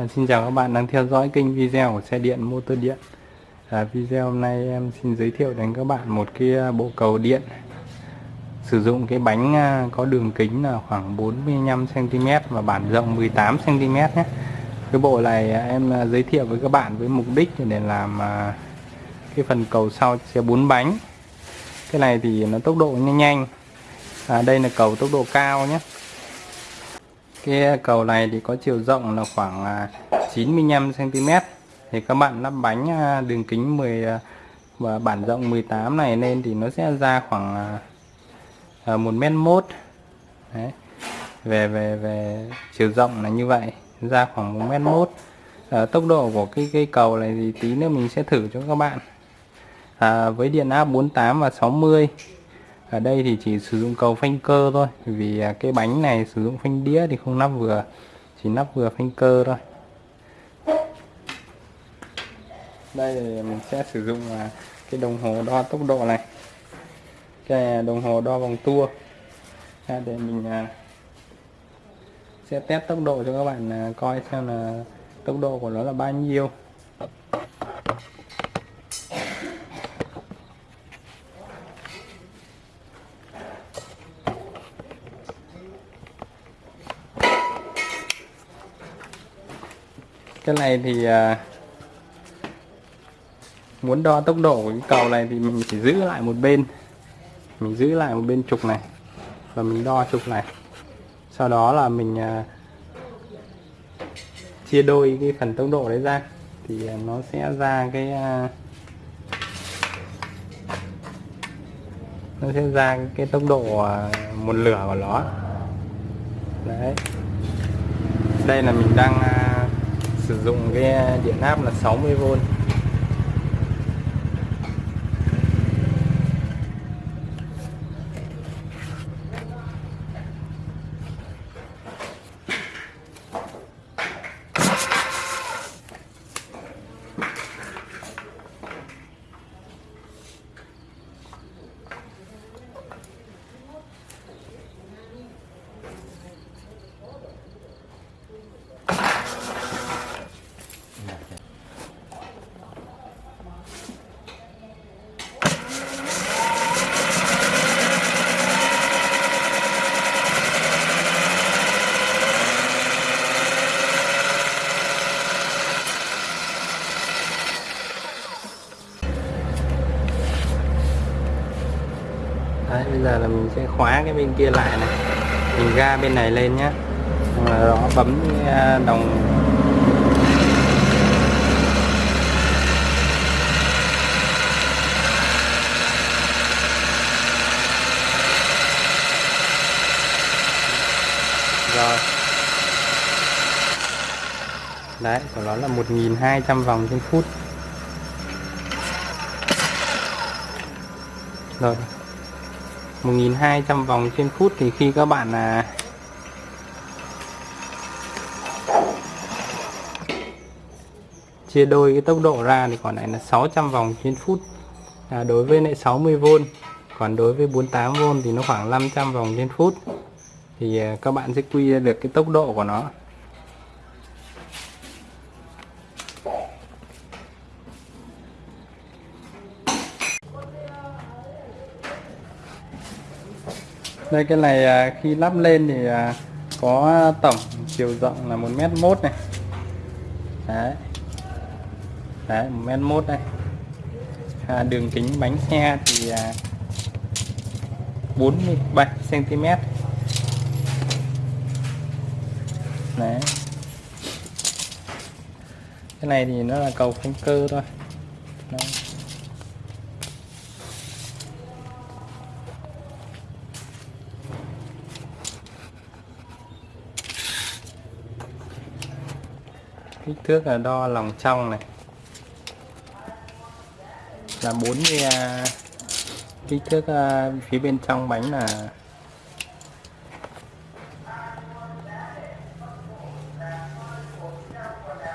À, xin chào các bạn đang theo dõi kênh video của xe điện motor điện. À, video hôm nay em xin giới thiệu đến các bạn một cái à, bộ cầu điện. Sử dụng cái bánh à, có đường kính là khoảng 45 cm và bản rộng 18 cm nhé. Cái bộ này à, em giới thiệu với các bạn với mục đích để làm cái phần cầu sau xe bốn bánh. Cái này thì nó tốc độ nhanh nhanh. À, đây là cầu tốc độ cao nhé cái ờ, cầu này thì có chiều rộng là khoảng ờ, 95cm thì các bạn lắp bánh ờ, đường kính 10 và bản rộng 18 này lên thì nó sẽ ra khoảng một mét mốt. Đấy. về về về chiều rộng là như vậy ra khoảng một mét mốt. À, tốc độ của cái cây cầu này thì tí nữa mình sẽ thử cho các bạn. À, với điện áp 48 và 60 ở đây thì chỉ sử dụng cầu phanh cơ thôi vì à, cái bánh này sử dụng phanh đĩa thì không nắp vừa, chỉ nắp vừa phanh cơ thôi. Đây thì mình sẽ sử dụng à, cái đồng hồ đo tốc độ này. Cái à, đồng hồ đo vòng tua. Để mình sẽ test tốc độ cho các bạn coi xem là tốc độ của nó là bao nhiêu. Cái này thì à, muốn đo tốc độ của cái cầu này thì mình chỉ giữ lại một bên. Mình giữ lại một bên trục này và mình đo trục này. Sau đó là mình à, chia đôi cái phần tốc độ đấy ra thì à, nó sẽ ra cái à, nó sẽ ra cái tốc độ à, một lửa của nó đấy. Đây là mình đang à, sử dụng cái điện áp là 60V đấy, bây giờ là mình sẽ khóa cái bên kia lại này. Mình ga bên này lên nhé rồi đó bấm à, đồng. Rồi. Đấy, của nó là 1.200 vòng trên phút. Rồi. 1200 vòng trên phút thì khi các bạn là chia đôi cái tốc độ ra thì còn lại là 600 vòng trên phút. À, đối với lại 60V còn đối với 48V thì nó khoảng 500 vòng trên phút. Thì à, các bạn sẽ quy ra được cái tốc độ của nó. Đây cái này à, khi lắp lên thì à, có tổng chiều rộng là một mét mốt này. Đấy. Đấy một mét mốt đây. À, đường kính bánh xe thì à, 47 cm đấy. Cái này thì nó là cầu phanh cơ thôi. Đấy. Kích thước là đo lòng trong này. Là 40 à, kích thước à, phía bên trong bánh là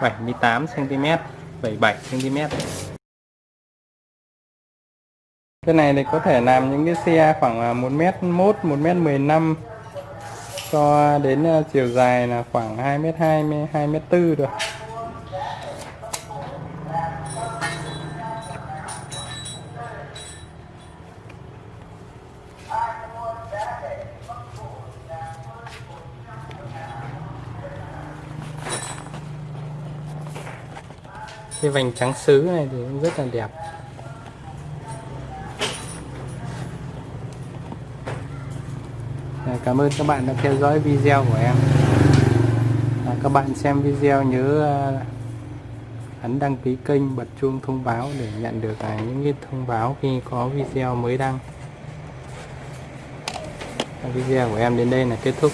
bảy mươi tám cm 77 cm cái này thì có thể làm những cái xe khoảng 1 m 1 1 m 15 cho đến à, chiều dài là khoảng 2 m 2 2 m 4 được. Cái vành trắng sứ này thì cũng rất là đẹp. À, cảm ơn các bạn đã theo dõi video của em. À, các bạn xem video nhớ à, ấn đăng ký kênh bật chuông thông báo để nhận được à, những cái thông báo khi có video mới đăng. Video của em đến đây là kết thúc.